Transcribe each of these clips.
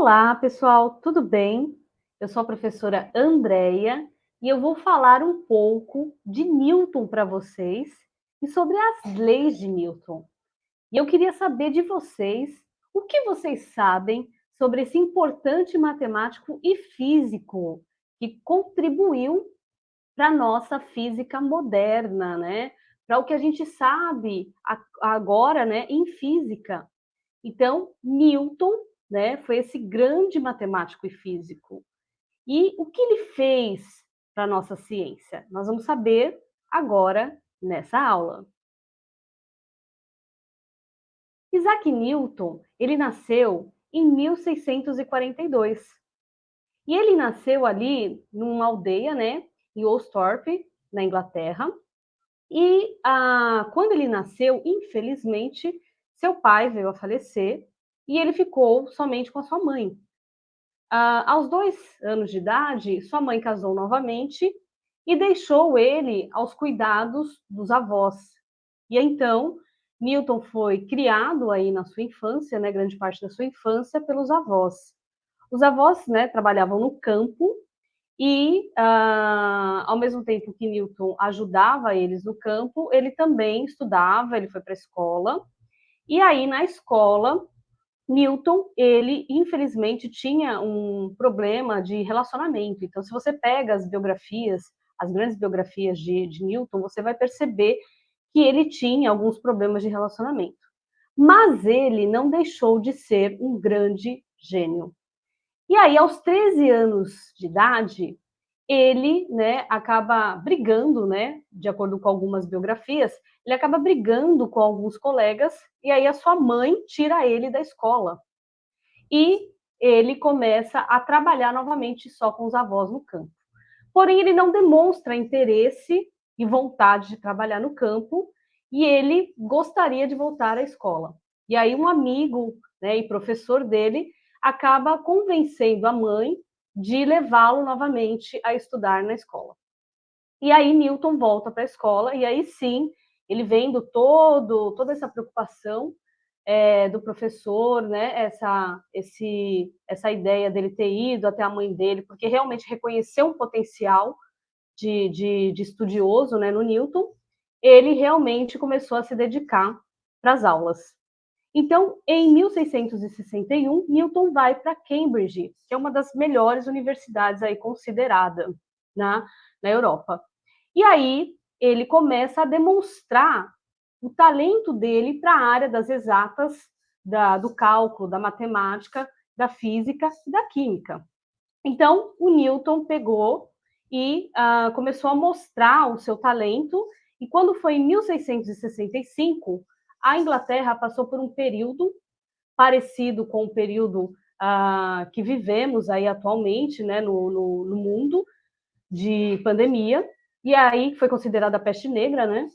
Olá, pessoal, tudo bem? Eu sou a professora Andréia e eu vou falar um pouco de Newton para vocês e sobre as leis de Newton. E eu queria saber de vocês o que vocês sabem sobre esse importante matemático e físico que contribuiu para a nossa física moderna, né? Para o que a gente sabe agora, né, em física. Então, Newton, né, foi esse grande matemático e físico. E o que ele fez para a nossa ciência? Nós vamos saber agora nessa aula. Isaac Newton, ele nasceu em 1642. E ele nasceu ali numa aldeia, né, em Oldthorpe, na Inglaterra. E ah, quando ele nasceu, infelizmente, seu pai veio a falecer e ele ficou somente com a sua mãe. Ah, aos dois anos de idade, sua mãe casou novamente e deixou ele aos cuidados dos avós. E então, Newton foi criado aí na sua infância, né, grande parte da sua infância, pelos avós. Os avós né, trabalhavam no campo e, ah, ao mesmo tempo que Newton ajudava eles no campo, ele também estudava, ele foi para a escola, e aí, na escola, Newton, ele, infelizmente, tinha um problema de relacionamento. Então, se você pega as biografias, as grandes biografias de, de Newton, você vai perceber que ele tinha alguns problemas de relacionamento. Mas ele não deixou de ser um grande gênio. E aí, aos 13 anos de idade, ele né, acaba brigando, né, de acordo com algumas biografias, ele acaba brigando com alguns colegas e aí a sua mãe tira ele da escola. E ele começa a trabalhar novamente só com os avós no campo. Porém, ele não demonstra interesse e vontade de trabalhar no campo e ele gostaria de voltar à escola. E aí um amigo né, e professor dele acaba convencendo a mãe de levá-lo novamente a estudar na escola. E aí Newton volta para a escola e aí sim ele vendo todo, toda essa preocupação é, do professor, né, essa, esse, essa ideia dele ter ido até a mãe dele, porque realmente reconheceu um potencial de, de, de estudioso né, no Newton, ele realmente começou a se dedicar para as aulas. Então, em 1661, Newton vai para Cambridge, que é uma das melhores universidades aí considerada na, na Europa. E aí, ele começa a demonstrar o talento dele para a área das exatas, da, do cálculo, da matemática, da física e da química. Então, o Newton pegou e uh, começou a mostrar o seu talento, e quando foi em 1665, a Inglaterra passou por um período parecido com o período uh, que vivemos aí atualmente né, no, no, no mundo de pandemia, e aí foi considerada a peste negra, né?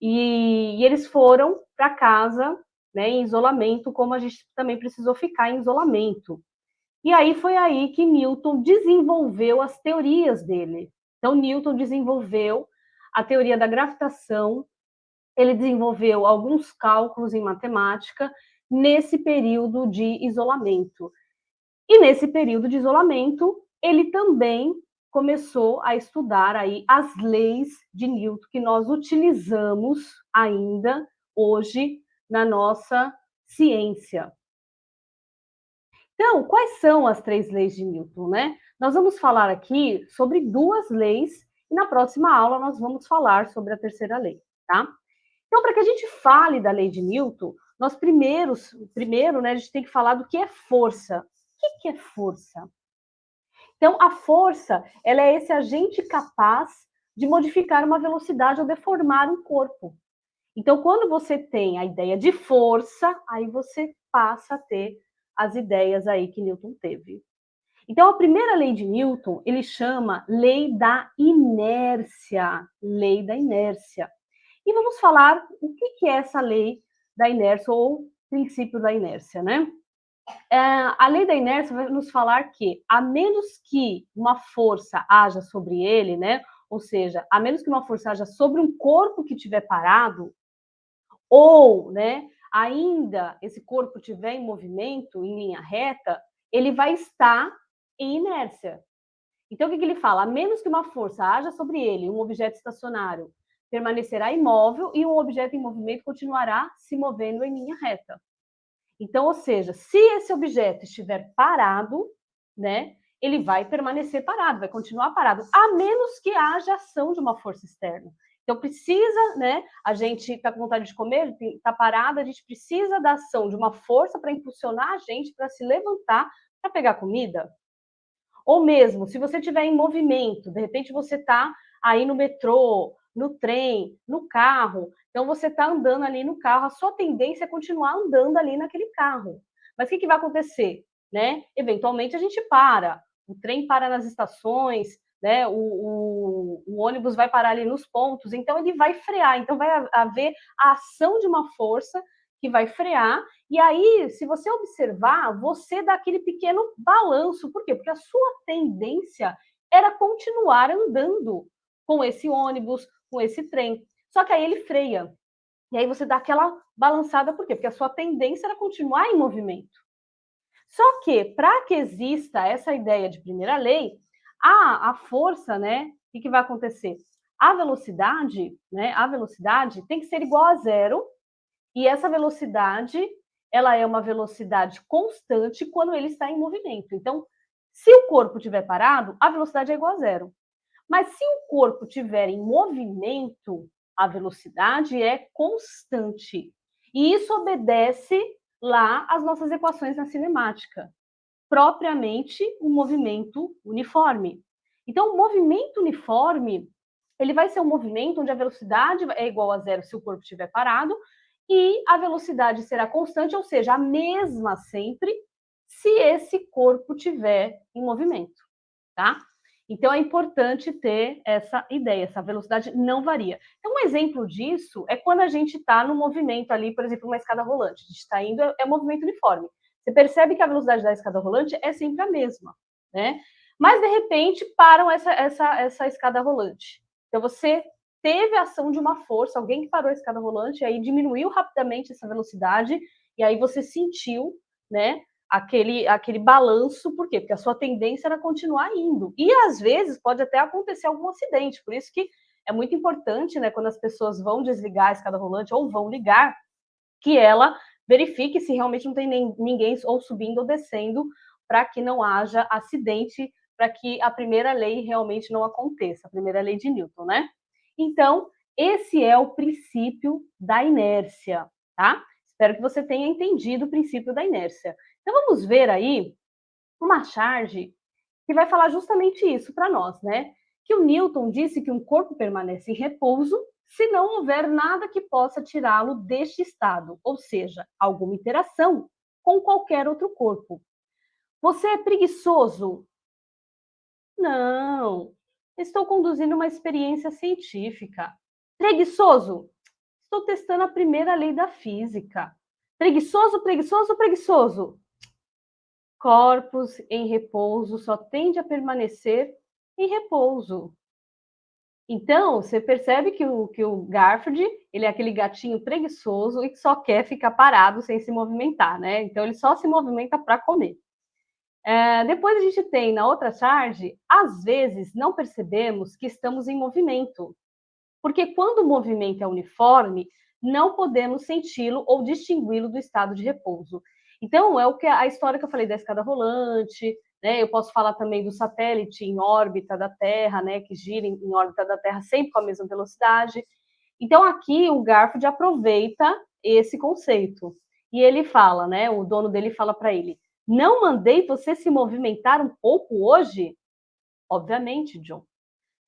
E, e eles foram para casa, né, em isolamento, como a gente também precisou ficar em isolamento. E aí foi aí que Newton desenvolveu as teorias dele. Então, Newton desenvolveu a teoria da gravitação, ele desenvolveu alguns cálculos em matemática nesse período de isolamento. E nesse período de isolamento, ele também começou a estudar aí as leis de Newton que nós utilizamos ainda hoje na nossa ciência. Então, quais são as três leis de Newton, né? Nós vamos falar aqui sobre duas leis e na próxima aula nós vamos falar sobre a terceira lei, tá? Então, para que a gente fale da lei de Newton, nós primeiros, primeiro, né, a gente tem que falar do que é força. O que é força? Então, a força, ela é esse agente capaz de modificar uma velocidade ou deformar um corpo. Então, quando você tem a ideia de força, aí você passa a ter as ideias aí que Newton teve. Então, a primeira lei de Newton, ele chama lei da inércia, lei da inércia. E vamos falar o que é essa lei da inércia ou princípio da inércia, né? É, a lei da inércia vai nos falar que, a menos que uma força haja sobre ele, né? Ou seja, a menos que uma força haja sobre um corpo que estiver parado, ou, né, ainda esse corpo estiver em movimento, em linha reta, ele vai estar em inércia. Então, o que, que ele fala? A menos que uma força haja sobre ele, um objeto estacionário permanecerá imóvel e um objeto em movimento continuará se movendo em linha reta. Então, ou seja, se esse objeto estiver parado, né, ele vai permanecer parado, vai continuar parado, a menos que haja ação de uma força externa. Então, precisa, né, a gente está com vontade de comer, está parado, a gente precisa da ação de uma força para impulsionar a gente para se levantar para pegar comida. Ou mesmo, se você estiver em movimento, de repente você está aí no metrô, no trem, no carro, então você está andando ali no carro, a sua tendência é continuar andando ali naquele carro. Mas o que, que vai acontecer? Né? Eventualmente a gente para, o trem para nas estações, né? O, o, o, ônibus vai parar ali nos pontos, então ele vai frear, então vai haver a ação de uma força que vai frear, e aí, se você observar, você dá aquele pequeno balanço, por quê? Porque a sua tendência era continuar andando com esse ônibus, com esse trem, só que aí ele freia, e aí você dá aquela balançada, por quê? Porque a sua tendência era continuar em movimento. Só que, para que exista essa ideia de primeira lei, a, a força, né? O que, que vai acontecer? A velocidade, né? A velocidade tem que ser igual a zero, e essa velocidade, ela é uma velocidade constante quando ele está em movimento. Então, se o corpo estiver parado, a velocidade é igual a zero. Mas se o corpo estiver em movimento, a velocidade é constante. E isso obedece lá às nossas equações na cinemática propriamente um movimento uniforme. Então, o movimento uniforme, ele vai ser um movimento onde a velocidade é igual a zero se o corpo estiver parado, e a velocidade será constante, ou seja, a mesma sempre, se esse corpo tiver em movimento, tá? Então é importante ter essa ideia, essa velocidade não varia. Então, um exemplo disso é quando a gente está no movimento ali, por exemplo, uma escada rolante. A gente está indo, é, é movimento uniforme. Você percebe que a velocidade da escada rolante é sempre a mesma, né? Mas, de repente, param essa, essa, essa escada rolante. Então, você teve a ação de uma força, alguém que parou a escada rolante, aí diminuiu rapidamente essa velocidade, e aí você sentiu, né, aquele, aquele balanço, por quê? Porque a sua tendência era continuar indo. E, às vezes, pode até acontecer algum acidente, por isso que é muito importante, né, quando as pessoas vão desligar a escada rolante ou vão ligar, que ela verifique se realmente não tem nem, ninguém ou subindo ou descendo, para que não haja acidente, para que a primeira lei realmente não aconteça, a primeira lei de Newton, né? Então, esse é o princípio da inércia, tá? Espero que você tenha entendido o princípio da inércia. Então, vamos ver aí uma charge que vai falar justamente isso para nós, né? Que o Newton disse que um corpo permanece em repouso se não houver nada que possa tirá-lo deste estado, ou seja, alguma interação com qualquer outro corpo. Você é preguiçoso? Não, estou conduzindo uma experiência científica. Preguiçoso? Estou testando a primeira lei da física. Preguiçoso, preguiçoso, preguiçoso? Corpos em repouso só tende a permanecer em repouso. Então, você percebe que o, que o Garfield, ele é aquele gatinho preguiçoso e que só quer ficar parado sem se movimentar, né? Então, ele só se movimenta para comer. É, depois a gente tem na outra charge, às vezes não percebemos que estamos em movimento, porque quando o movimento é uniforme, não podemos senti-lo ou distingui-lo do estado de repouso. Então, é o que a história que eu falei da escada rolante, né? Eu posso falar também do satélite em órbita da Terra, né, que gira em, órbita da Terra sempre com a mesma velocidade. Então, aqui o Garfield aproveita esse conceito. E ele fala, né, o dono dele fala para ele, não mandei você se movimentar um pouco hoje? Obviamente, John.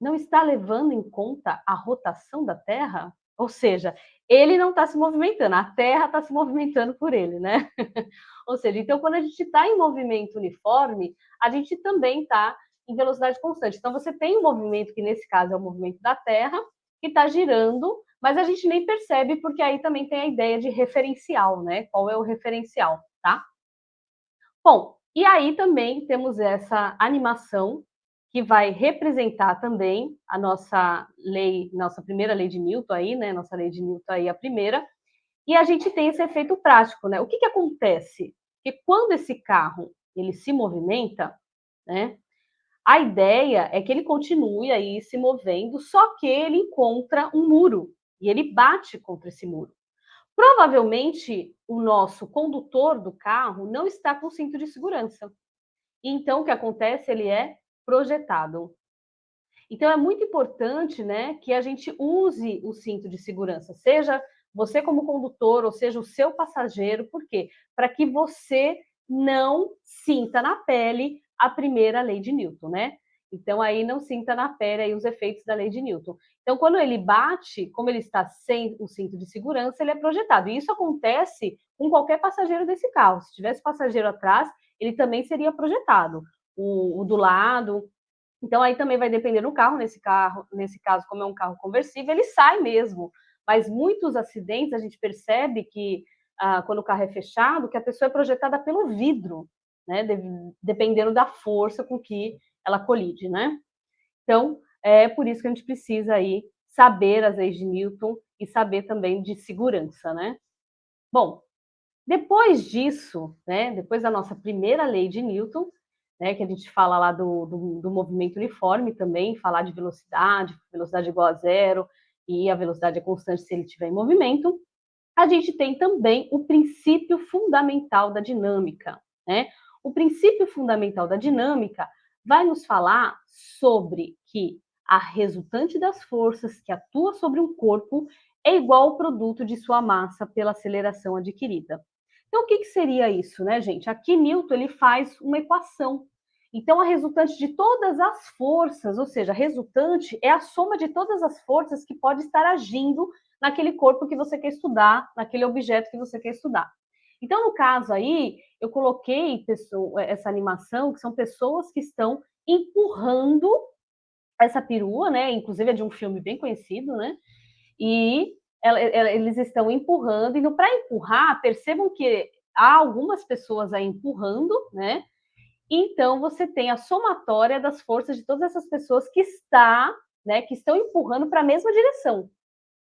Não está levando em conta a rotação da Terra? Ou seja, ele não está se movimentando, a Terra está se movimentando por ele, né? Ou seja, então quando a gente está em movimento uniforme, a gente também está em velocidade constante. Então você tem um movimento que nesse caso é o movimento da Terra, que está girando, mas a gente nem percebe porque aí também tem a ideia de referencial, né? Qual é o referencial, tá? Bom, e aí também temos essa animação que vai representar também a nossa lei, nossa primeira lei de Newton aí, né? Nossa lei de Newton aí, a primeira. E a gente tem esse efeito prático, né? O que, que acontece? Que quando esse carro ele se movimenta, né? A ideia é que ele continue aí se movendo, só que ele encontra um muro e ele bate contra esse muro. Provavelmente o nosso condutor do carro não está com cinto de segurança. Então o que acontece? Ele é projetado. Então é muito importante, né, que a gente use o cinto de segurança, seja você como condutor, ou seja o seu passageiro, por quê? Para que você não sinta na pele a primeira lei de Newton, né? Então, aí não sinta na pele aí os efeitos da lei de Newton. Então, quando ele bate, como ele está sem o cinto de segurança, ele é projetado. E isso acontece com qualquer passageiro desse carro. Se tivesse passageiro atrás, ele também seria projetado. O, o do lado. Então, aí também vai depender do carro. Nesse carro, nesse caso, como é um carro conversível, ele sai mesmo. Mas muitos acidentes a gente percebe que ah, quando o carro é fechado, que a pessoa é projetada pelo vidro né? dependendo da força com que ela colide, né? Então, é por isso que a gente precisa aí saber as leis de Newton e saber também de segurança, né? Bom, depois disso, né, depois da nossa primeira lei de Newton, né, que a gente fala lá do, do, do, movimento uniforme também, falar de velocidade, velocidade igual a zero, e a velocidade é constante se ele estiver em movimento, a gente tem também o princípio fundamental da dinâmica, né? O princípio fundamental da dinâmica vai nos falar sobre que a resultante das forças que atua sobre um corpo é igual ao produto de sua massa pela aceleração adquirida. Então, o que, que seria isso, né, gente? Aqui Newton ele faz uma equação. Então, a resultante de todas as forças, ou seja, a resultante é a soma de todas as forças que pode estar agindo naquele corpo que você quer estudar, naquele objeto que você quer estudar. Então, no caso aí, eu coloquei essa animação, que são pessoas que estão empurrando essa perua, né? Inclusive é de um filme bem conhecido, né? E eles estão empurrando, e para empurrar, percebam que há algumas pessoas aí empurrando, né? Então você tem a somatória das forças de todas essas pessoas que está, né, que estão empurrando para a mesma direção,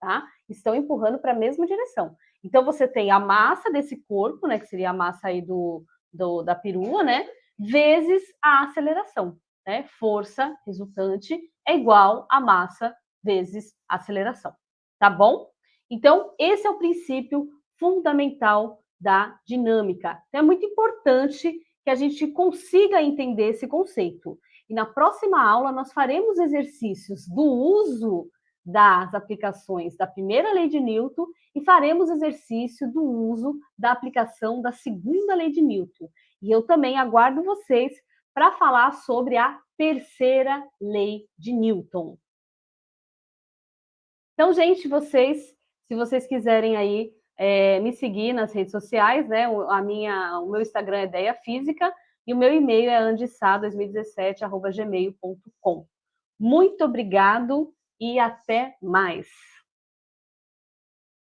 tá? Estão empurrando para a mesma direção. Então, você tem a massa desse corpo, né, que seria a massa aí do, do da perua, né, vezes a aceleração, né? Força resultante é igual a massa vezes aceleração, tá bom? Então, esse é o princípio fundamental da dinâmica. Então, é muito importante que a gente consiga entender esse conceito. E na próxima aula, nós faremos exercícios do uso das aplicações da primeira lei de Newton e faremos exercício do uso da aplicação da segunda lei de Newton. E eu também aguardo vocês para falar sobre a terceira lei de Newton. Então, gente, vocês, se vocês quiserem aí é, me seguir nas redes sociais, né? A minha, o meu Instagram é Ideia Física e o meu e-mail é andissá2017@gmail.com. Muito obrigado e até mais.